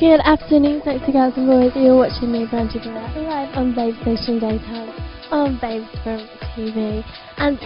Good afternoon, sexy girls and boys. You're watching me, Brandy Barrett, live on Babe Station Daytime on Babe from TV. And